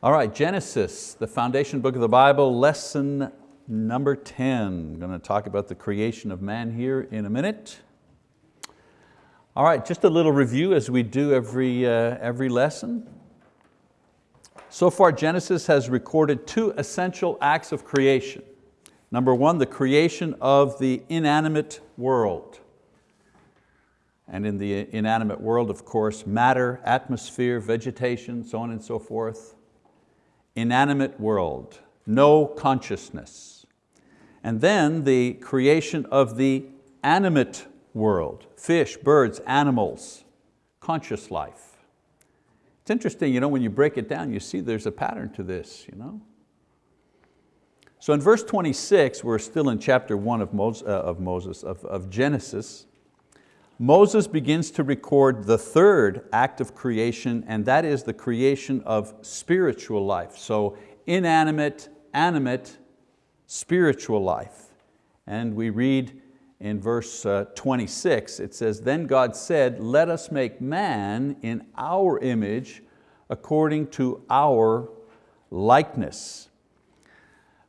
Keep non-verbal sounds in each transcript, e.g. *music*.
All right, Genesis, the foundation book of the Bible, lesson number 10. I'm going to talk about the creation of man here in a minute. All right, just a little review as we do every, uh, every lesson. So far, Genesis has recorded two essential acts of creation. Number one, the creation of the inanimate world. And in the inanimate world, of course, matter, atmosphere, vegetation, so on and so forth inanimate world, no consciousness. And then the creation of the animate world, fish, birds, animals, conscious life. It's interesting, you know, when you break it down, you see there's a pattern to this. You know? So in verse 26, we're still in chapter one of Moses, uh, of, Moses of, of Genesis, Moses begins to record the third act of creation and that is the creation of spiritual life. So inanimate, animate, spiritual life. And we read in verse uh, 26, it says, Then God said, let us make man in our image according to our likeness.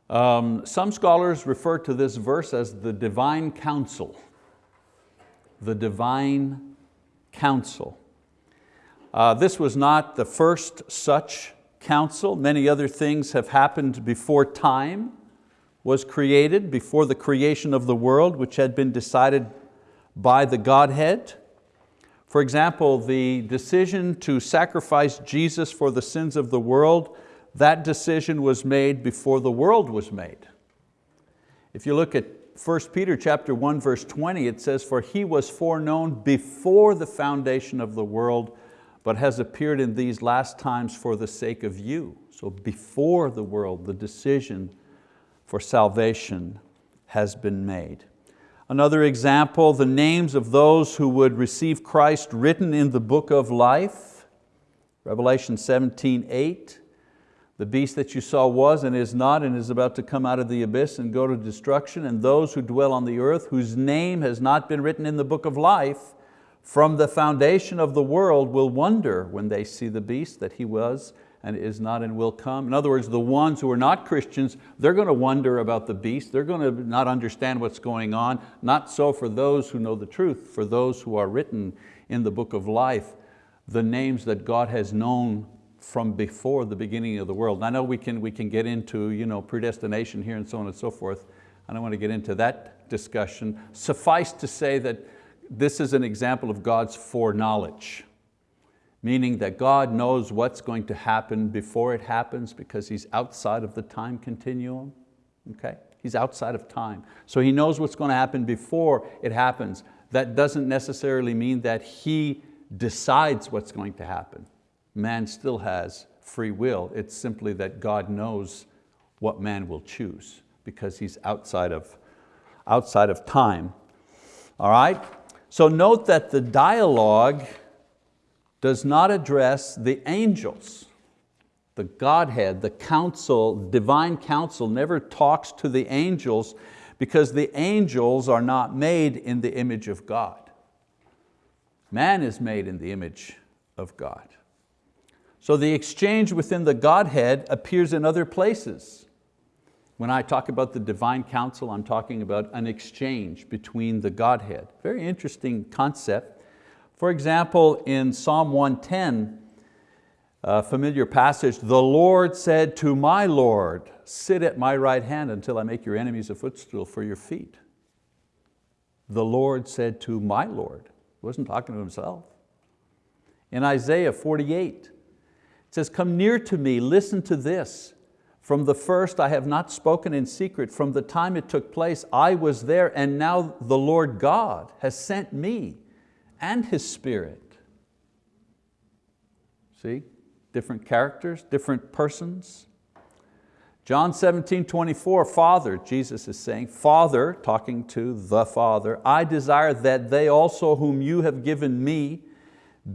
Um, some scholars refer to this verse as the divine council the divine council. Uh, this was not the first such council. Many other things have happened before time was created, before the creation of the world, which had been decided by the Godhead. For example, the decision to sacrifice Jesus for the sins of the world, that decision was made before the world was made. If you look at 1 Peter chapter 1 verse 20, it says, for he was foreknown before the foundation of the world, but has appeared in these last times for the sake of you. So before the world, the decision for salvation has been made. Another example, the names of those who would receive Christ written in the book of life, Revelation 17, 8. The beast that you saw was and is not and is about to come out of the abyss and go to destruction, and those who dwell on the earth, whose name has not been written in the book of life, from the foundation of the world will wonder when they see the beast that he was and is not and will come. In other words, the ones who are not Christians, they're going to wonder about the beast. They're going to not understand what's going on. Not so for those who know the truth, for those who are written in the book of life, the names that God has known from before the beginning of the world. I know we can, we can get into you know, predestination here and so on and so forth. I don't want to get into that discussion. Suffice to say that this is an example of God's foreknowledge, meaning that God knows what's going to happen before it happens because He's outside of the time continuum, okay? He's outside of time. So He knows what's going to happen before it happens. That doesn't necessarily mean that He decides what's going to happen man still has free will. It's simply that God knows what man will choose because he's outside of, outside of time. All right? So note that the dialogue does not address the angels. The Godhead, the council, divine council never talks to the angels because the angels are not made in the image of God. Man is made in the image of God. So the exchange within the Godhead appears in other places. When I talk about the divine council, I'm talking about an exchange between the Godhead. Very interesting concept. For example, in Psalm 110, a familiar passage, the Lord said to my Lord, sit at my right hand until I make your enemies a footstool for your feet. The Lord said to my Lord, he wasn't talking to himself. In Isaiah 48, it says, come near to me, listen to this. From the first I have not spoken in secret. From the time it took place, I was there and now the Lord God has sent me and His Spirit. See, different characters, different persons. John 17, 24, Father, Jesus is saying, Father, talking to the Father, I desire that they also whom you have given me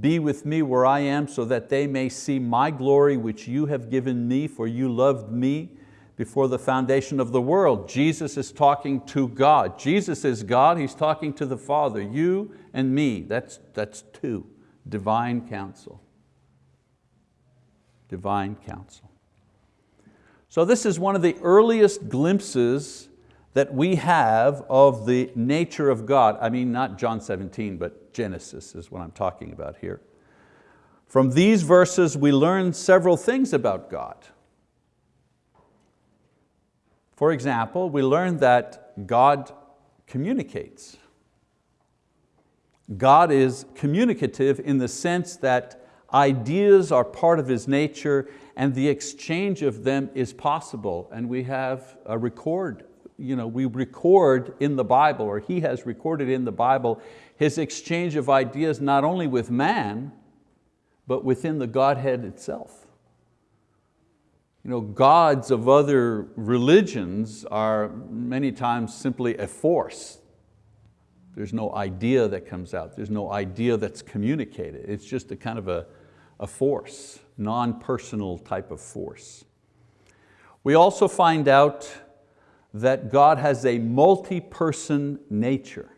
be with me where I am so that they may see my glory which you have given me for you loved me before the foundation of the world. Jesus is talking to God. Jesus is God, He's talking to the Father. You and me, that's, that's two, divine council. Divine council. So this is one of the earliest glimpses that we have of the nature of God. I mean, not John 17, but Genesis is what I'm talking about here. From these verses, we learn several things about God. For example, we learn that God communicates. God is communicative in the sense that ideas are part of His nature and the exchange of them is possible. And we have a record, you know, we record in the Bible, or He has recorded in the Bible, His exchange of ideas not only with man, but within the Godhead itself. You know, gods of other religions are many times simply a force there's no idea that comes out. There's no idea that's communicated. It's just a kind of a, a force, non-personal type of force. We also find out that God has a multi-person nature.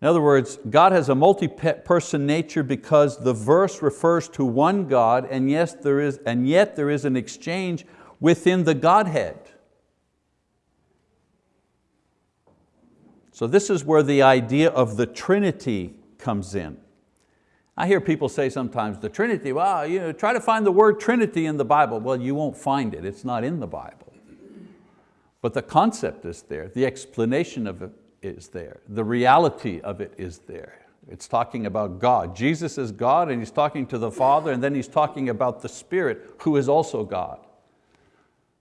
In other words, God has a multi-person nature because the verse refers to one God and, yes, there is, and yet there is an exchange within the Godhead. So this is where the idea of the Trinity comes in. I hear people say sometimes, the Trinity, well, you know, try to find the word Trinity in the Bible. Well, you won't find it, it's not in the Bible. But the concept is there, the explanation of it is there, the reality of it is there. It's talking about God. Jesus is God and He's talking to the Father and then He's talking about the Spirit who is also God.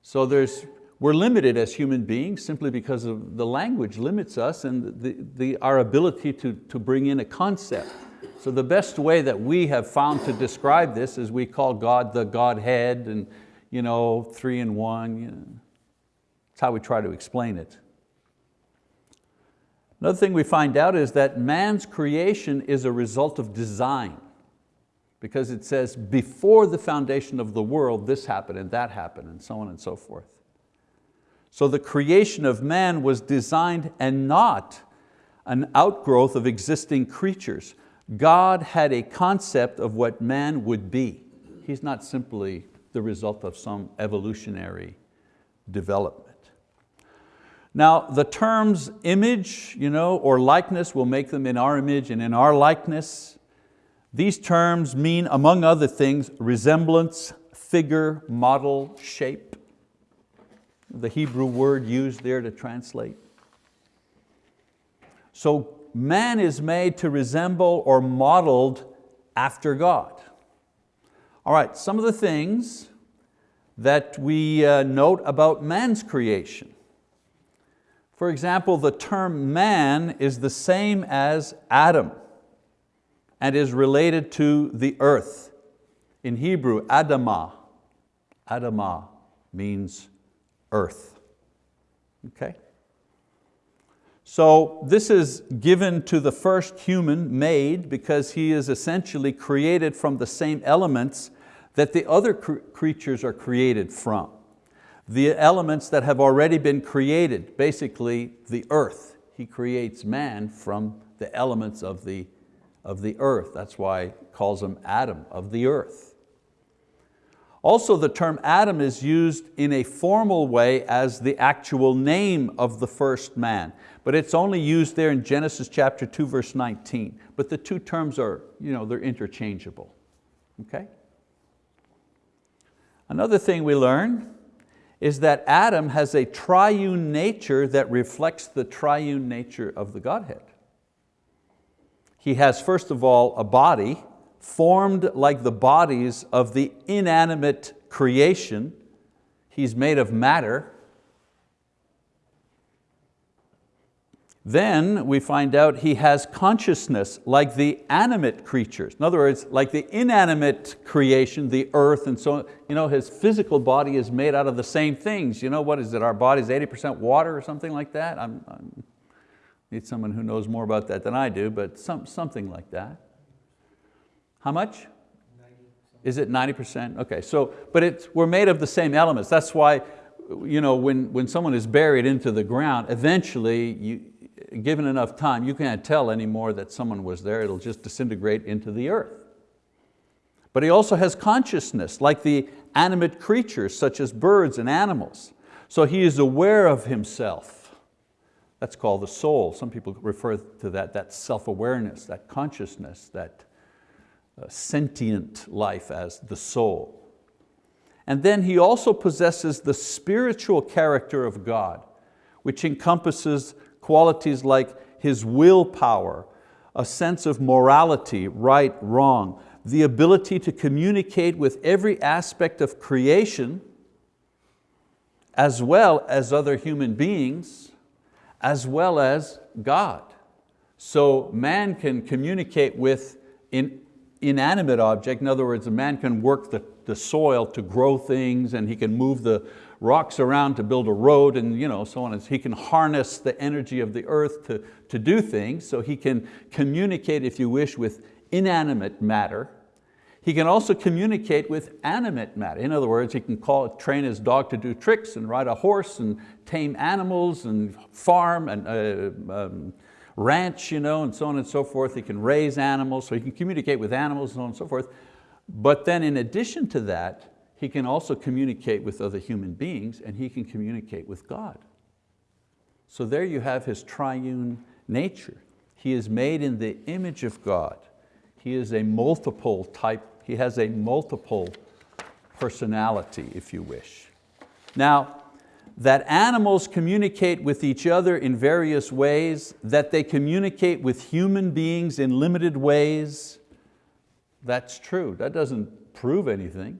So there's we're limited as human beings simply because of the language limits us and the, the, our ability to, to bring in a concept. So the best way that we have found to describe this is we call God the Godhead and you know, three in one. You know. That's how we try to explain it. Another thing we find out is that man's creation is a result of design because it says before the foundation of the world this happened and that happened and so on and so forth. So the creation of man was designed and not an outgrowth of existing creatures. God had a concept of what man would be. He's not simply the result of some evolutionary development. Now the terms image you know, or likeness, will make them in our image and in our likeness. These terms mean, among other things, resemblance, figure, model, shape the Hebrew word used there to translate. So man is made to resemble or modeled after God. All right, some of the things that we uh, note about man's creation. For example, the term man is the same as Adam and is related to the earth. In Hebrew, Adamah, Adamah means earth. Okay? So this is given to the first human made because he is essentially created from the same elements that the other cr creatures are created from. The elements that have already been created, basically the earth. He creates man from the elements of the, of the earth. That's why he calls him Adam, of the earth. Also the term Adam is used in a formal way as the actual name of the first man, but it's only used there in Genesis chapter 2 verse 19. But the two terms are you know, they're interchangeable. Okay? Another thing we learn is that Adam has a triune nature that reflects the triune nature of the Godhead. He has first of all a body, formed like the bodies of the inanimate creation. He's made of matter. Then we find out he has consciousness like the animate creatures. In other words, like the inanimate creation, the earth and so on. You know, his physical body is made out of the same things. You know, what is it, our body's 80% water or something like that? I'm, I need someone who knows more about that than I do, but some, something like that. How much? Is it 90%? Okay, so, but it's, we're made of the same elements. That's why you know, when, when someone is buried into the ground, eventually, you, given enough time, you can't tell anymore that someone was there. It'll just disintegrate into the earth. But he also has consciousness, like the animate creatures such as birds and animals. So he is aware of himself. That's called the soul. Some people refer to that, that self-awareness, that consciousness, that uh, sentient life as the soul. And then he also possesses the spiritual character of God, which encompasses qualities like his willpower, a sense of morality, right, wrong, the ability to communicate with every aspect of creation, as well as other human beings, as well as God. So man can communicate with in, inanimate object. In other words, a man can work the, the soil to grow things and he can move the rocks around to build a road and you know, so on. He can harness the energy of the earth to, to do things. So he can communicate, if you wish, with inanimate matter. He can also communicate with animate matter. In other words, he can call, train his dog to do tricks and ride a horse and tame animals and farm and uh, um, ranch, you know, and so on and so forth. He can raise animals, so he can communicate with animals and so on and so forth. But then in addition to that, he can also communicate with other human beings and he can communicate with God. So there you have his triune nature. He is made in the image of God. He is a multiple type, he has a multiple personality, if you wish. Now, that animals communicate with each other in various ways, that they communicate with human beings in limited ways, that's true. That doesn't prove anything.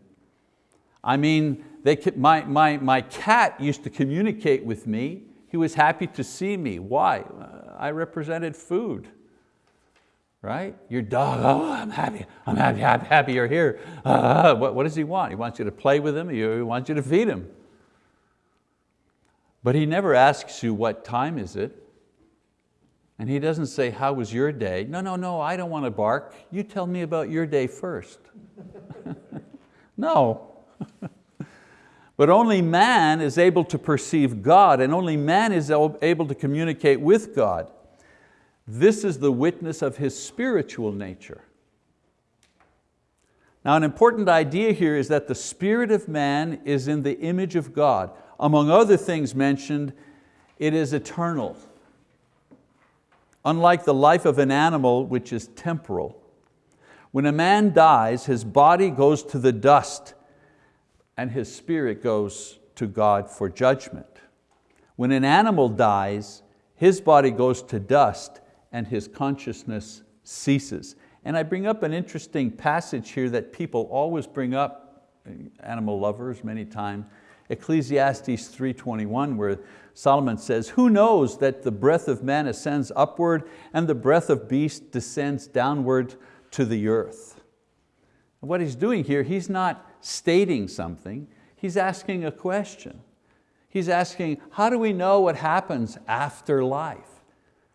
I mean, they, my, my, my cat used to communicate with me. He was happy to see me. Why? I represented food right? Your dog, oh, I'm happy, I'm happy, happy, happy you're here. Uh, what, what does he want? He wants you to play with him, he wants you to feed him. But he never asks you what time is it. And he doesn't say, how was your day? No, no, no, I don't want to bark. You tell me about your day first. *laughs* no. *laughs* but only man is able to perceive God and only man is able to communicate with God. This is the witness of his spiritual nature. Now an important idea here is that the spirit of man is in the image of God. Among other things mentioned, it is eternal. Unlike the life of an animal, which is temporal. When a man dies, his body goes to the dust and his spirit goes to God for judgment. When an animal dies, his body goes to dust and his consciousness ceases. And I bring up an interesting passage here that people always bring up, animal lovers many times, Ecclesiastes 3.21 where Solomon says, who knows that the breath of man ascends upward and the breath of beast descends downward to the earth. what he's doing here, he's not stating something, he's asking a question. He's asking, how do we know what happens after life?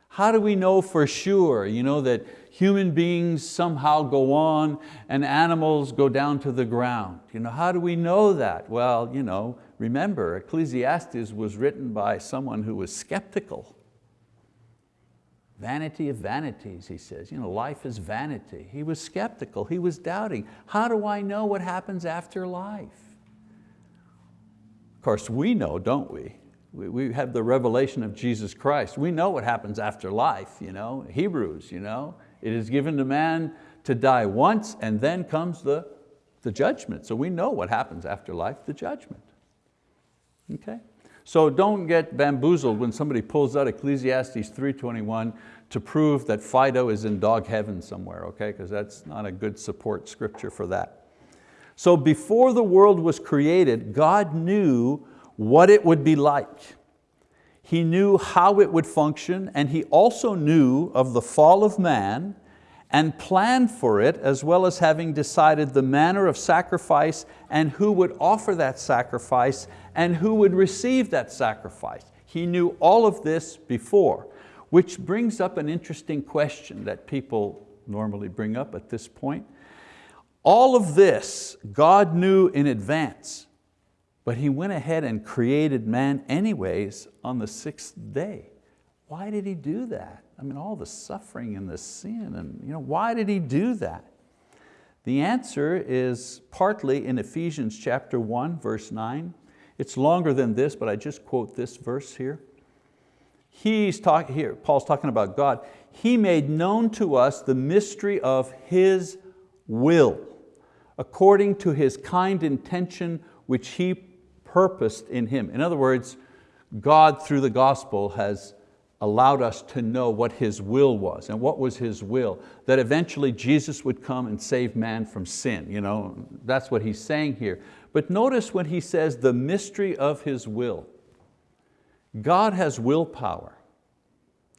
How do we know for sure you know, that human beings somehow go on and animals go down to the ground? You know, how do we know that? Well, you know, remember, Ecclesiastes was written by someone who was skeptical. Vanity of vanities, he says. You know, life is vanity. He was skeptical, he was doubting. How do I know what happens after life? Of course, we know, don't we? we have the revelation of Jesus Christ. We know what happens after life, you know? Hebrews, you know? it is given to man to die once and then comes the, the judgment. So we know what happens after life, the judgment. Okay? So don't get bamboozled when somebody pulls out Ecclesiastes 3.21 to prove that Fido is in dog heaven somewhere, okay? Because that's not a good support scripture for that. So before the world was created, God knew what it would be like. He knew how it would function and he also knew of the fall of man and planned for it as well as having decided the manner of sacrifice and who would offer that sacrifice and who would receive that sacrifice. He knew all of this before, which brings up an interesting question that people normally bring up at this point. All of this God knew in advance. But he went ahead and created man anyways on the sixth day. Why did he do that? I mean, all the suffering and the sin, and you know, why did he do that? The answer is partly in Ephesians chapter 1, verse 9. It's longer than this, but I just quote this verse here. He's talking here, Paul's talking about God. He made known to us the mystery of His will, according to His kind intention which He purposed in Him. In other words, God through the gospel has allowed us to know what His will was. And what was His will? That eventually Jesus would come and save man from sin. You know, that's what He's saying here. But notice when He says the mystery of His will. God has willpower.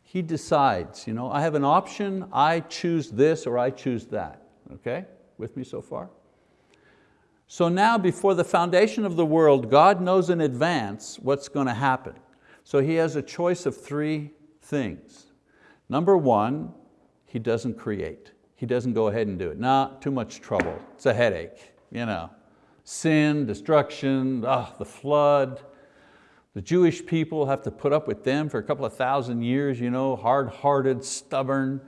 He decides, you know, I have an option, I choose this or I choose that. Okay, with me so far? So now before the foundation of the world, God knows in advance what's going to happen. So He has a choice of three things. Number one, He doesn't create. He doesn't go ahead and do it. Nah, too much trouble. It's a headache. You know. Sin, destruction, oh, the flood. The Jewish people have to put up with them for a couple of thousand years, you know, hard-hearted, stubborn.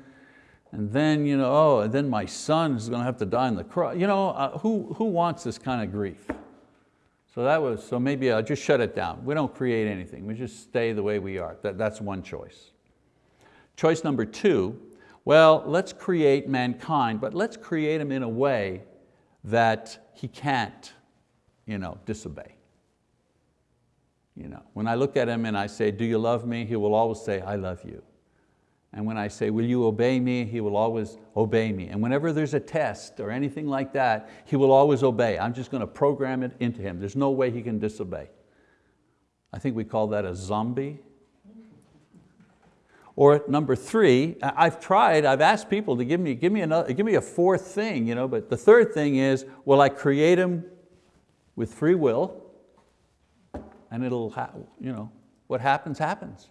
And then, you know, oh, and then my son is going to have to die on the cross. You know, uh, who, who wants this kind of grief? So that was, so maybe I'll just shut it down. We don't create anything, we just stay the way we are. That, that's one choice. Choice number two, well, let's create mankind, but let's create him in a way that he can't you know, disobey. You know, when I look at him and I say, do you love me? He will always say, I love you. And when I say, will you obey me? He will always obey me. And whenever there's a test or anything like that, he will always obey. I'm just going to program it into him. There's no way he can disobey. I think we call that a zombie. Or number three, I've tried, I've asked people to give me, give me, another, give me a fourth thing, you know, but the third thing is, will I create him with free will? And it'll, you know, what happens, happens.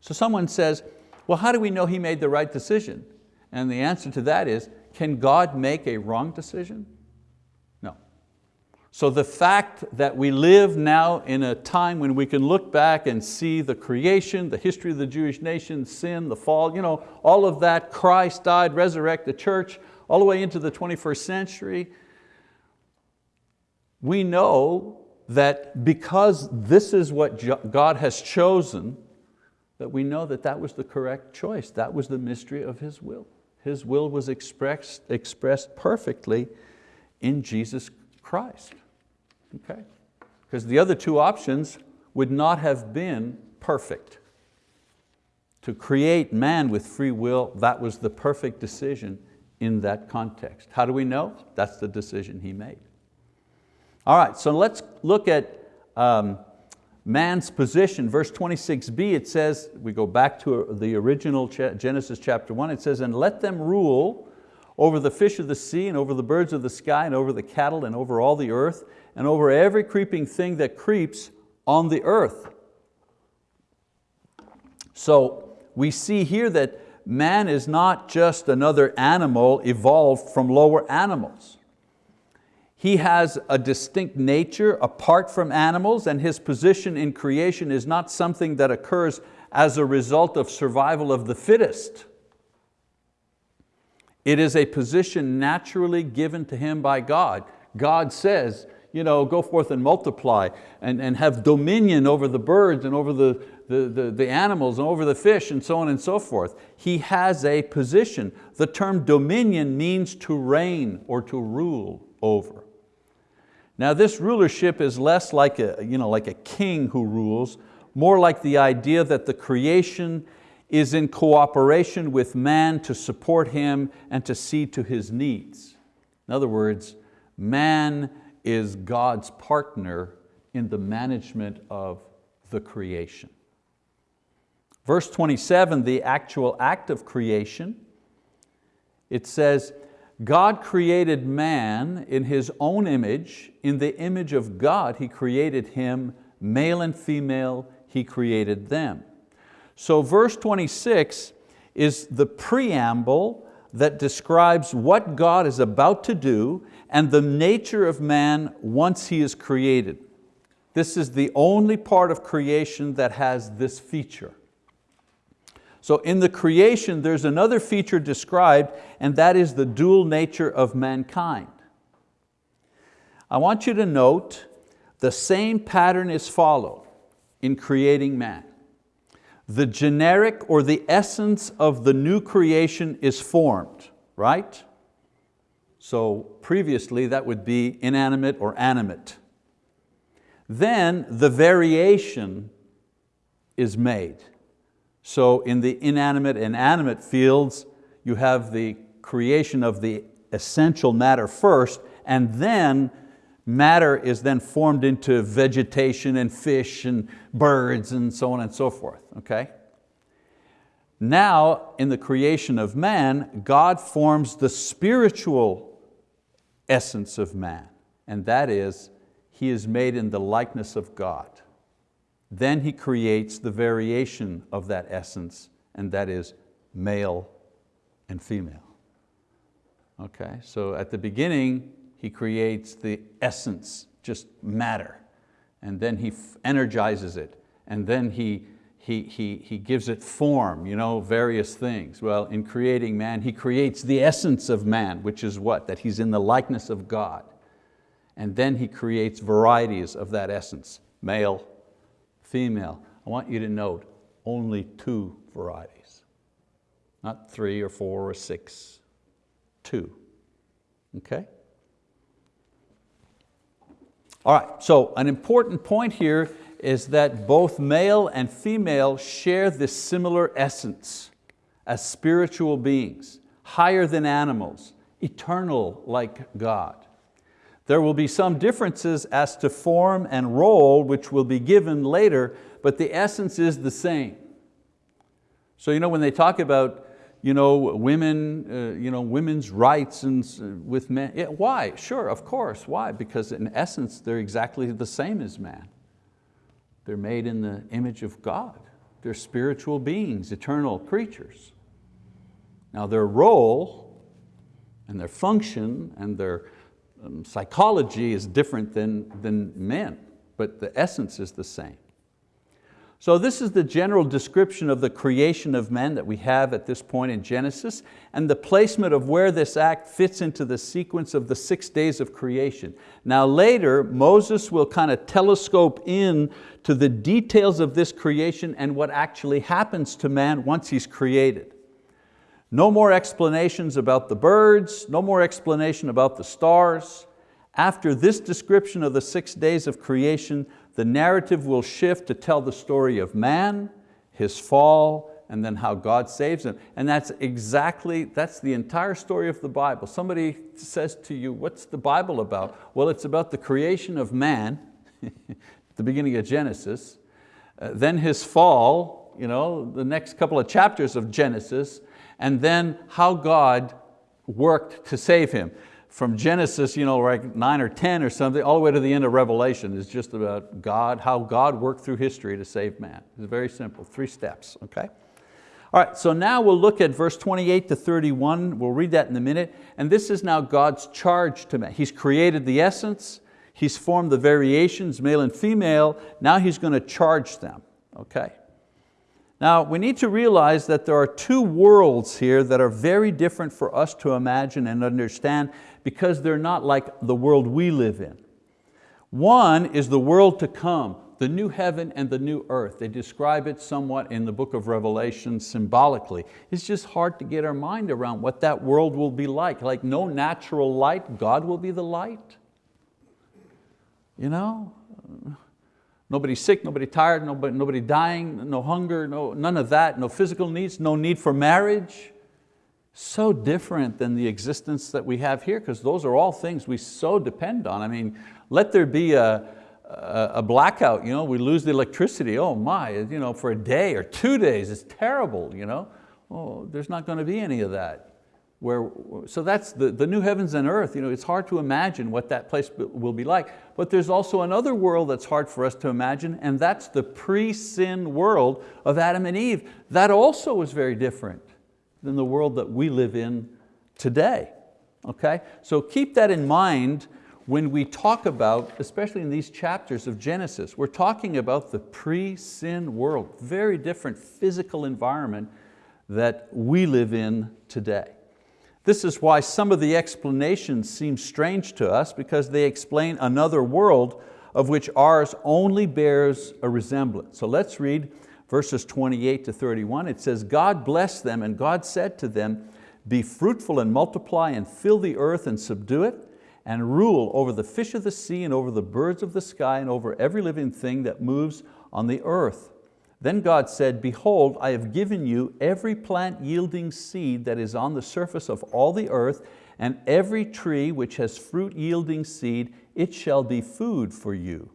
So someone says, well, how do we know he made the right decision? And the answer to that is, can God make a wrong decision? No. So the fact that we live now in a time when we can look back and see the creation, the history of the Jewish nation, sin, the fall, you know, all of that, Christ died, resurrected the church, all the way into the 21st century, we know that because this is what God has chosen, that we know that that was the correct choice. That was the mystery of His will. His will was expressed, expressed perfectly in Jesus Christ. Okay? Because the other two options would not have been perfect. To create man with free will, that was the perfect decision in that context. How do we know? That's the decision he made. All right, so let's look at um, man's position. Verse 26b, it says, we go back to the original Genesis chapter one, it says, and let them rule over the fish of the sea and over the birds of the sky and over the cattle and over all the earth and over every creeping thing that creeps on the earth. So we see here that man is not just another animal evolved from lower animals. He has a distinct nature apart from animals and his position in creation is not something that occurs as a result of survival of the fittest. It is a position naturally given to him by God. God says, you know, go forth and multiply and, and have dominion over the birds and over the, the, the, the, animals and over the fish and so on and so forth. He has a position. The term dominion means to reign or to rule over. Now this rulership is less like a, you know, like a king who rules, more like the idea that the creation is in cooperation with man to support him and to see to his needs. In other words, man is God's partner in the management of the creation. Verse 27, the actual act of creation, it says, God created man in His own image. In the image of God, He created him, male and female, He created them. So verse 26 is the preamble that describes what God is about to do and the nature of man once he is created. This is the only part of creation that has this feature. So in the creation, there's another feature described, and that is the dual nature of mankind. I want you to note the same pattern is followed in creating man. The generic or the essence of the new creation is formed, right? So previously that would be inanimate or animate. Then the variation is made. So in the inanimate and animate fields, you have the creation of the essential matter first, and then matter is then formed into vegetation and fish and birds and so on and so forth, okay? Now, in the creation of man, God forms the spiritual essence of man, and that is, he is made in the likeness of God. Then he creates the variation of that essence, and that is male and female. Okay, so at the beginning, he creates the essence, just matter, and then he energizes it, and then he, he, he, he gives it form, you know, various things. Well, in creating man, he creates the essence of man, which is what? That he's in the likeness of God. And then he creates varieties of that essence, male, female. I want you to note, only two varieties. Not three or four or six, two, okay? All right, so an important point here is that both male and female share this similar essence as spiritual beings, higher than animals, eternal like God. There will be some differences as to form and role which will be given later, but the essence is the same. So you know, when they talk about you know, women, uh, you know, women's rights and uh, with men. Yeah, why? Sure, of course. Why? Because in essence, they're exactly the same as man. They're made in the image of God. They're spiritual beings, eternal creatures. Now their role and their function and their um, psychology is different than, than men, but the essence is the same. So this is the general description of the creation of men that we have at this point in Genesis and the placement of where this act fits into the sequence of the six days of creation. Now later, Moses will kind of telescope in to the details of this creation and what actually happens to man once he's created. No more explanations about the birds, no more explanation about the stars. After this description of the six days of creation, the narrative will shift to tell the story of man, his fall, and then how God saves him. And that's exactly, that's the entire story of the Bible. Somebody says to you, what's the Bible about? Well, it's about the creation of man, *laughs* the beginning of Genesis, uh, then his fall, you know, the next couple of chapters of Genesis, and then how God worked to save him from Genesis, you know, like nine or 10 or something, all the way to the end of Revelation is just about God, how God worked through history to save man. It's very simple, three steps, okay? All right, so now we'll look at verse 28 to 31. We'll read that in a minute. And this is now God's charge to man. He's created the essence. He's formed the variations, male and female. Now He's going to charge them, okay? Now we need to realize that there are two worlds here that are very different for us to imagine and understand because they're not like the world we live in. One is the world to come, the new heaven and the new earth. They describe it somewhat in the book of Revelation symbolically. It's just hard to get our mind around what that world will be like. Like no natural light, God will be the light. You know? Nobody sick, nobody tired, nobody, nobody dying, no hunger, no, none of that, no physical needs, no need for marriage. So different than the existence that we have here because those are all things we so depend on. I mean, let there be a, a, a blackout, you know, we lose the electricity, oh my, you know, for a day or two days, it's terrible. You know? Oh, there's not going to be any of that. Where, so that's the, the new heavens and earth. You know, it's hard to imagine what that place will be like. But there's also another world that's hard for us to imagine, and that's the pre-sin world of Adam and Eve. That also was very different than the world that we live in today. Okay? So keep that in mind when we talk about, especially in these chapters of Genesis, we're talking about the pre-sin world, very different physical environment that we live in today. This is why some of the explanations seem strange to us because they explain another world of which ours only bears a resemblance. So let's read verses 28 to 31. It says, God blessed them and God said to them, be fruitful and multiply and fill the earth and subdue it and rule over the fish of the sea and over the birds of the sky and over every living thing that moves on the earth. Then God said, behold, I have given you every plant yielding seed that is on the surface of all the earth and every tree which has fruit yielding seed, it shall be food for you.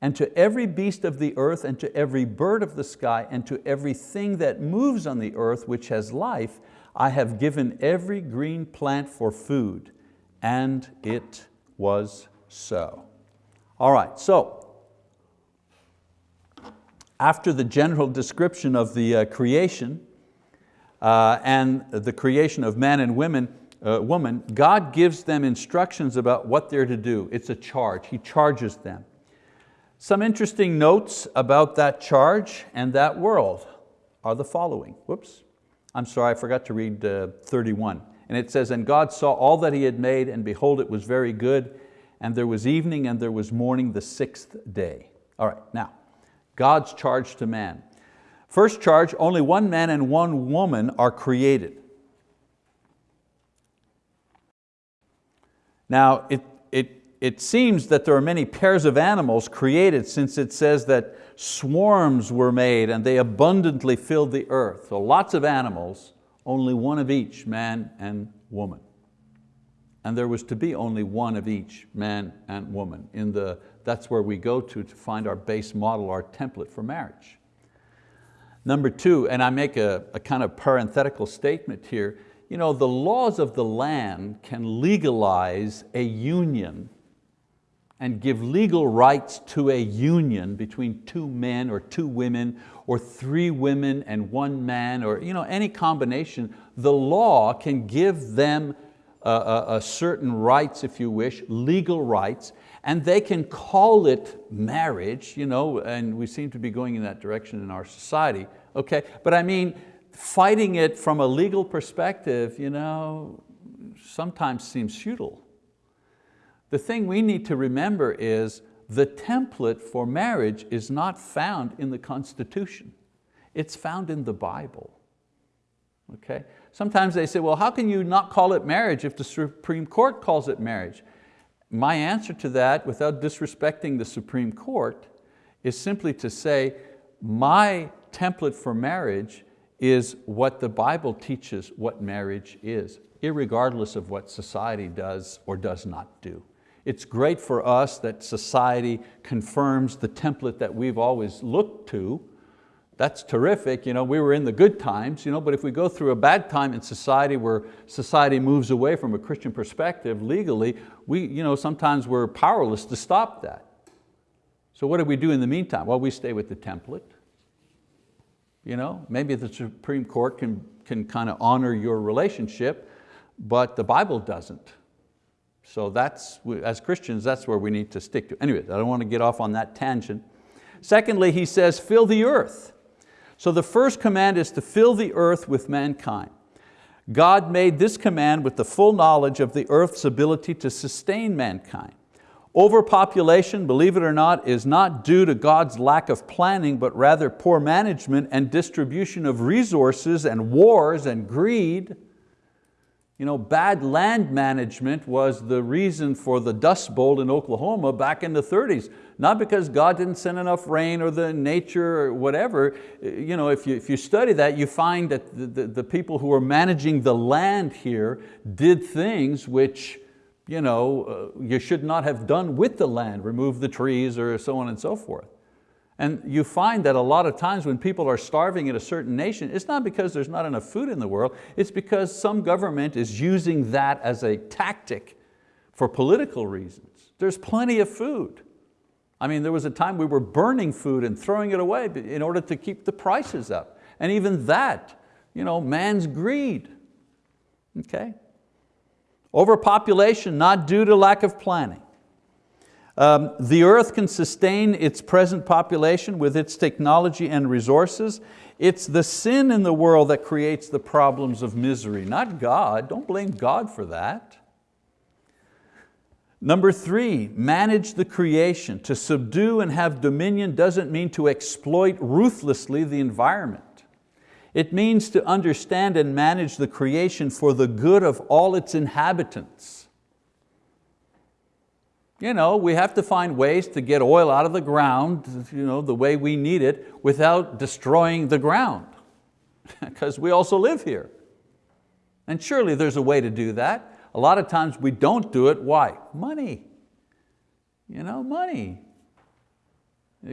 And to every beast of the earth and to every bird of the sky and to everything that moves on the earth which has life, I have given every green plant for food. And it was so. All right, so after the general description of the uh, creation uh, and the creation of man and women, uh, woman, God gives them instructions about what they're to do. It's a charge, He charges them. Some interesting notes about that charge and that world are the following. Whoops, I'm sorry, I forgot to read uh, 31. And it says, and God saw all that He had made, and behold, it was very good, and there was evening and there was morning the sixth day. All right, now, God's charge to man. First charge, only one man and one woman are created. Now, it, it, it seems that there are many pairs of animals created since it says that swarms were made and they abundantly filled the earth. So lots of animals, only one of each, man and woman. And there was to be only one of each, man and woman. In the, that's where we go to to find our base model, our template for marriage. Number two, and I make a, a kind of parenthetical statement here, you know, the laws of the land can legalize a union and give legal rights to a union between two men or two women or three women and one man or you know, any combination, the law can give them a certain rights, if you wish, legal rights, and they can call it marriage, you know, and we seem to be going in that direction in our society, okay? But I mean, fighting it from a legal perspective, you know, sometimes seems futile. The thing we need to remember is the template for marriage is not found in the Constitution. It's found in the Bible. Okay? Sometimes they say, well, how can you not call it marriage if the Supreme Court calls it marriage? My answer to that, without disrespecting the Supreme Court, is simply to say, my template for marriage is what the Bible teaches what marriage is, irregardless of what society does or does not do. It's great for us that society confirms the template that we've always looked to. That's terrific, you know, we were in the good times, you know, but if we go through a bad time in society where society moves away from a Christian perspective legally, we, you know, sometimes we're powerless to stop that. So what do we do in the meantime? Well, we stay with the template. You know, maybe the Supreme Court can, can kind of honor your relationship, but the Bible doesn't. So that's, as Christians, that's where we need to stick to. Anyway, I don't want to get off on that tangent. Secondly, he says, fill the earth. So the first command is to fill the earth with mankind. God made this command with the full knowledge of the earth's ability to sustain mankind. Overpopulation, believe it or not, is not due to God's lack of planning, but rather poor management and distribution of resources and wars and greed. You know, bad land management was the reason for the Dust Bowl in Oklahoma back in the 30s. Not because God didn't send enough rain or the nature or whatever. You know, if, you, if you study that, you find that the, the, the people who were managing the land here did things which you, know, uh, you should not have done with the land, remove the trees or so on and so forth. And you find that a lot of times when people are starving in a certain nation, it's not because there's not enough food in the world, it's because some government is using that as a tactic for political reasons. There's plenty of food. I mean, there was a time we were burning food and throwing it away in order to keep the prices up. And even that, you know, man's greed. Okay? Overpopulation, not due to lack of planning. Um, the earth can sustain its present population with its technology and resources. It's the sin in the world that creates the problems of misery, not God. Don't blame God for that. Number three, manage the creation. To subdue and have dominion doesn't mean to exploit ruthlessly the environment. It means to understand and manage the creation for the good of all its inhabitants. You know, we have to find ways to get oil out of the ground you know, the way we need it without destroying the ground, *laughs* because we also live here. And surely there's a way to do that. A lot of times we don't do it, why? Money. You know, money.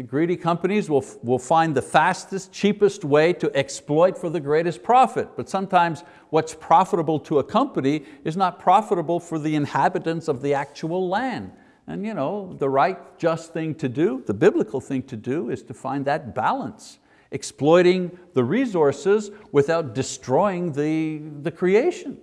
Greedy companies will, will find the fastest, cheapest way to exploit for the greatest profit. But sometimes what's profitable to a company is not profitable for the inhabitants of the actual land. And you know, the right, just thing to do, the biblical thing to do is to find that balance, exploiting the resources without destroying the, the creation.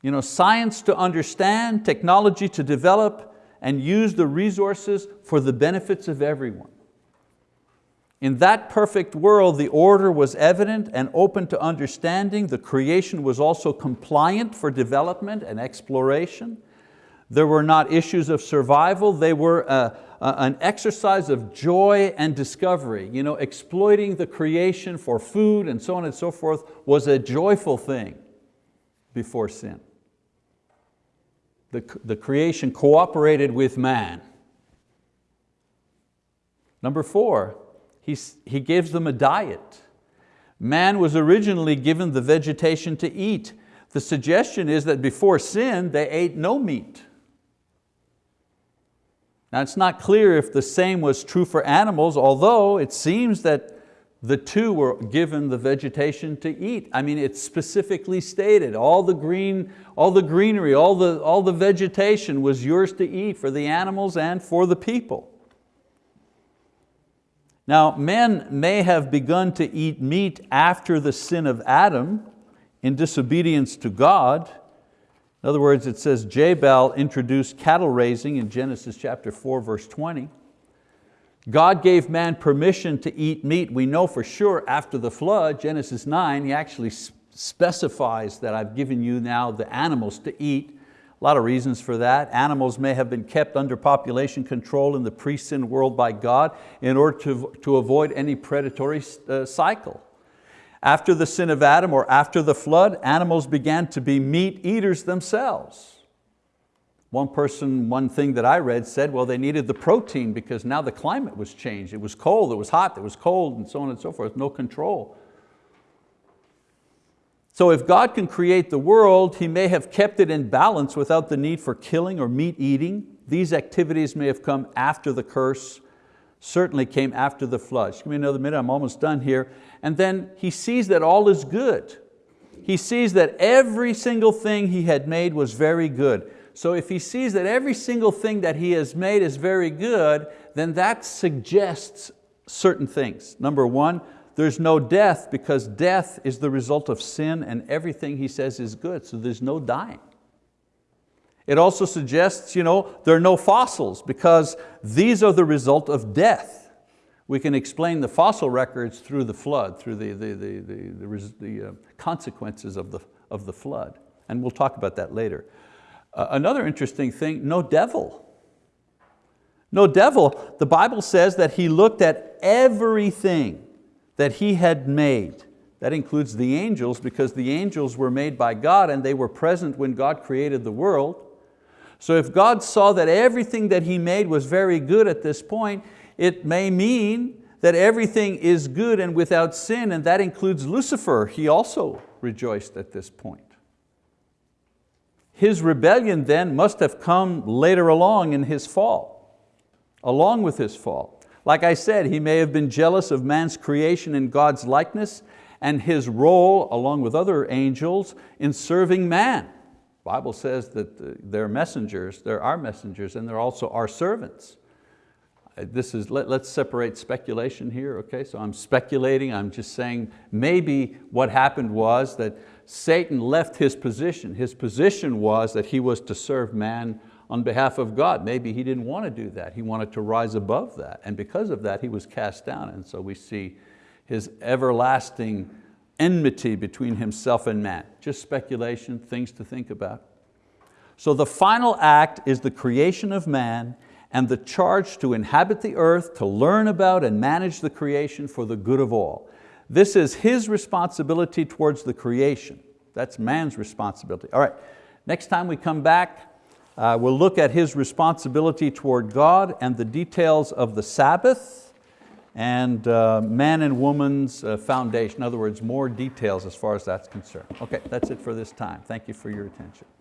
You know, science to understand, technology to develop, and use the resources for the benefits of everyone. In that perfect world, the order was evident and open to understanding. The creation was also compliant for development and exploration. There were not issues of survival, they were a, a, an exercise of joy and discovery. You know, exploiting the creation for food and so on and so forth was a joyful thing before sin the, the creation cooperated with man. Number four, he's, he gives them a diet. Man was originally given the vegetation to eat. The suggestion is that before sin, they ate no meat. Now it's not clear if the same was true for animals, although it seems that the two were given the vegetation to eat. I mean, it's specifically stated, all the green, all the greenery, all the, all the vegetation was yours to eat for the animals and for the people. Now, men may have begun to eat meat after the sin of Adam in disobedience to God. In other words, it says Jabal introduced cattle raising in Genesis chapter 4, verse 20. God gave man permission to eat meat. We know for sure after the flood, Genesis 9, he actually specifies that I've given you now the animals to eat. A lot of reasons for that. Animals may have been kept under population control in the pre-sin world by God in order to, to avoid any predatory uh, cycle. After the sin of Adam or after the flood, animals began to be meat eaters themselves. One person, one thing that I read said, well, they needed the protein because now the climate was changed. It was cold, it was hot, it was cold, and so on and so forth, no control. So if God can create the world, He may have kept it in balance without the need for killing or meat eating. These activities may have come after the curse, certainly came after the flood. Just give me another minute, I'm almost done here. And then He sees that all is good. He sees that every single thing He had made was very good. So if he sees that every single thing that he has made is very good, then that suggests certain things. Number one, there's no death because death is the result of sin and everything he says is good, so there's no dying. It also suggests you know, there are no fossils because these are the result of death. We can explain the fossil records through the flood, through the, the, the, the, the, uh, consequences of the, of the flood. And we'll talk about that later. Uh, another interesting thing, no devil. No devil. The Bible says that he looked at everything that he had made. That includes the angels because the angels were made by God and they were present when God created the world. So if God saw that everything that He made was very good at this point, it may mean that everything is good and without sin, and that includes Lucifer. He also rejoiced at this point. His rebellion then must have come later along in his fall, along with his fall. Like I said, he may have been jealous of man's creation in God's likeness and his role, along with other angels, in serving man. The Bible says that they're messengers, they're our messengers, and they're also our servants. Uh, this is, let, us separate speculation here, okay? So I'm speculating, I'm just saying maybe what happened was that Satan left his position. His position was that he was to serve man on behalf of God. Maybe he didn't want to do that. He wanted to rise above that. And because of that, he was cast down. And so we see his everlasting enmity between himself and man. Just speculation, things to think about. So the final act is the creation of man and the charge to inhabit the earth, to learn about and manage the creation for the good of all. This is his responsibility towards the creation. That's man's responsibility. All right, next time we come back, uh, we'll look at his responsibility toward God and the details of the Sabbath and uh, man and woman's uh, foundation. In other words, more details as far as that's concerned. Okay, that's it for this time. Thank you for your attention.